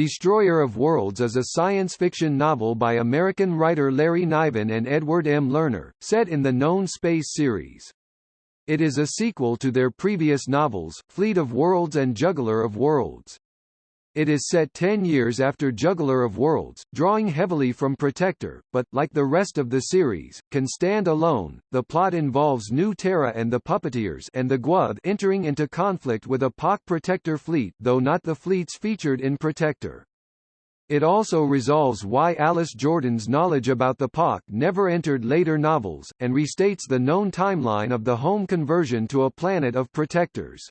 Destroyer of Worlds is a science fiction novel by American writer Larry Niven and Edward M. Lerner, set in the known space series. It is a sequel to their previous novels, Fleet of Worlds and Juggler of Worlds. It is set ten years after Juggler of Worlds, drawing heavily from Protector, but, like the rest of the series, can stand alone. The plot involves New Terra and the Puppeteers and the Gw'oth entering into conflict with a Pak Protector fleet though not the fleets featured in Protector. It also resolves why Alice Jordan's knowledge about the Pak never entered later novels, and restates the known timeline of the home conversion to a planet of Protectors.